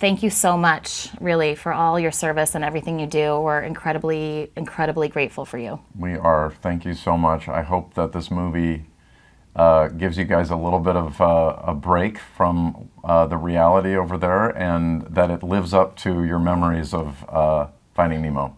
Thank you so much, really, for all your service and everything you do. We're incredibly, incredibly grateful for you. We are. Thank you so much. I hope that this movie uh, gives you guys a little bit of uh, a break from uh, the reality over there and that it lives up to your memories of uh, Finding Nemo.